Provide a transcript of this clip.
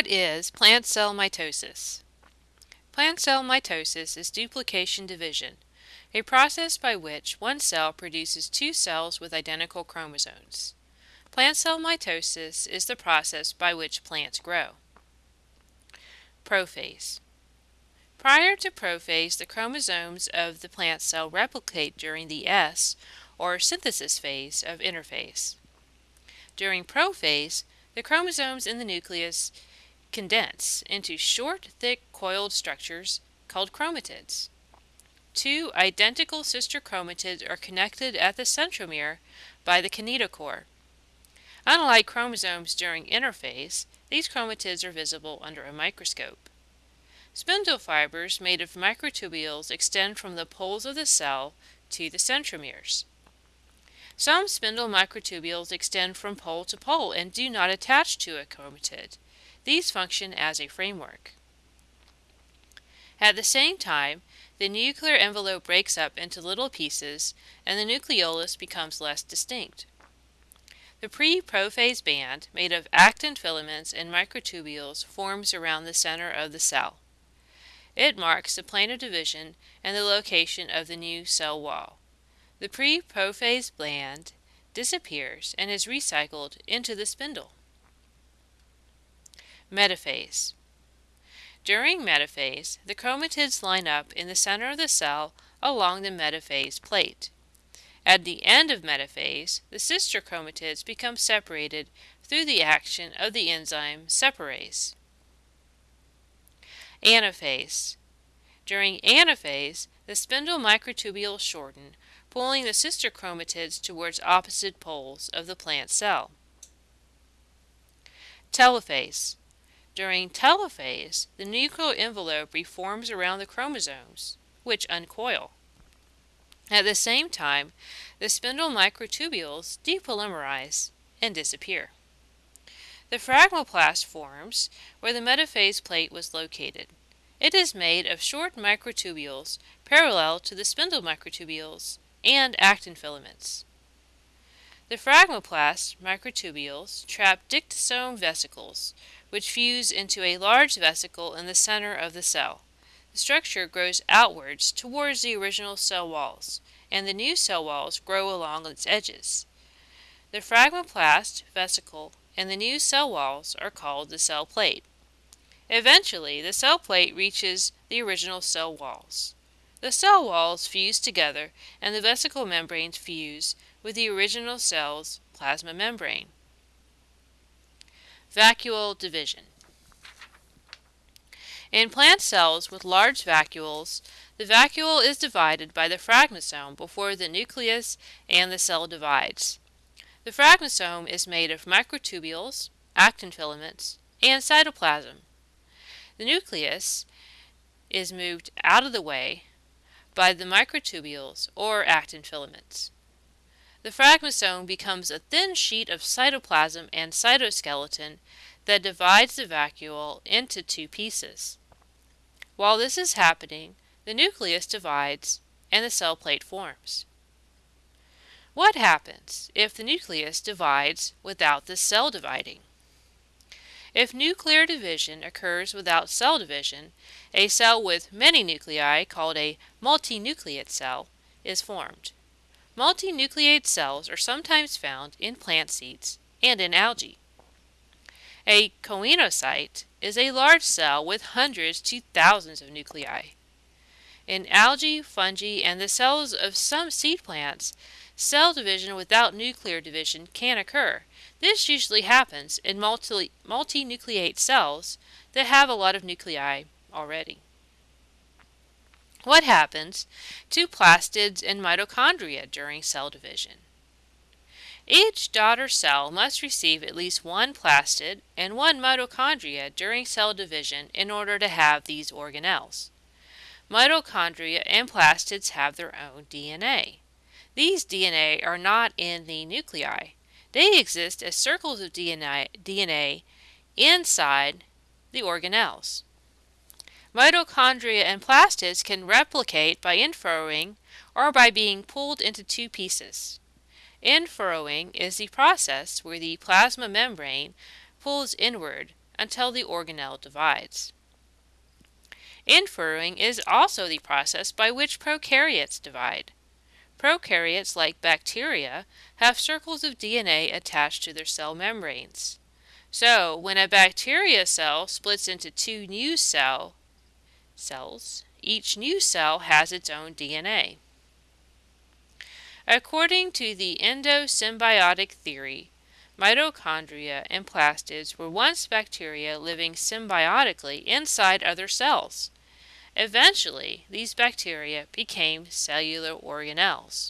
What is plant cell mitosis? Plant cell mitosis is duplication division, a process by which one cell produces two cells with identical chromosomes. Plant cell mitosis is the process by which plants grow. Prophase. Prior to prophase, the chromosomes of the plant cell replicate during the S, or synthesis phase, of interphase. During prophase, the chromosomes in the nucleus condense into short, thick, coiled structures called chromatids. Two identical sister chromatids are connected at the centromere by the kinetochore. Unlike chromosomes during interphase, these chromatids are visible under a microscope. Spindle fibers made of microtubules extend from the poles of the cell to the centromeres. Some spindle microtubules extend from pole to pole and do not attach to a chromatid. These function as a framework. At the same time, the nuclear envelope breaks up into little pieces and the nucleolus becomes less distinct. The pre-prophase band, made of actin filaments and microtubules, forms around the center of the cell. It marks the plane of division and the location of the new cell wall. The pre-prophase band disappears and is recycled into the spindle. Metaphase. During metaphase, the chromatids line up in the center of the cell along the metaphase plate. At the end of metaphase, the sister chromatids become separated through the action of the enzyme separase. Anaphase. During anaphase, the spindle microtubules shorten, pulling the sister chromatids towards opposite poles of the plant cell. Telophase. During telophase, the nuclear envelope reforms around the chromosomes, which uncoil. At the same time, the spindle microtubules depolymerize and disappear. The phragmoplast forms where the metaphase plate was located. It is made of short microtubules parallel to the spindle microtubules and actin filaments. The phragmoplast microtubules trap dictyosome vesicles, which fuse into a large vesicle in the center of the cell. The structure grows outwards towards the original cell walls, and the new cell walls grow along its edges. The phragmoplast vesicle and the new cell walls are called the cell plate. Eventually, the cell plate reaches the original cell walls. The cell walls fuse together and the vesicle membranes fuse with the original cell's plasma membrane. Vacuole division. In plant cells with large vacuoles, the vacuole is divided by the phragmosome before the nucleus and the cell divides. The phragmosome is made of microtubules, actin filaments, and cytoplasm. The nucleus is moved out of the way by the microtubules or actin filaments the phragmosome becomes a thin sheet of cytoplasm and cytoskeleton that divides the vacuole into two pieces. While this is happening, the nucleus divides and the cell plate forms. What happens if the nucleus divides without the cell dividing? If nuclear division occurs without cell division, a cell with many nuclei, called a multinucleate cell, is formed. Multinucleate cells are sometimes found in plant seeds and in algae. A choanocyte is a large cell with hundreds to thousands of nuclei. In algae, fungi, and the cells of some seed plants, cell division without nuclear division can occur. This usually happens in multi multinucleate cells that have a lot of nuclei already. What happens to plastids and mitochondria during cell division? Each daughter cell must receive at least one plastid and one mitochondria during cell division in order to have these organelles. Mitochondria and plastids have their own DNA. These DNA are not in the nuclei. They exist as circles of DNA, inside the organelles. Mitochondria and plastids can replicate by infurrowing or by being pulled into two pieces. Infurrowing is the process where the plasma membrane pulls inward until the organelle divides. Infurrowing is also the process by which prokaryotes divide. Prokaryotes, like bacteria, have circles of DNA attached to their cell membranes. So, when a bacteria cell splits into two new cell cells, each new cell has its own DNA. According to the endosymbiotic theory, mitochondria and plastids were once bacteria living symbiotically inside other cells. Eventually, these bacteria became cellular organelles.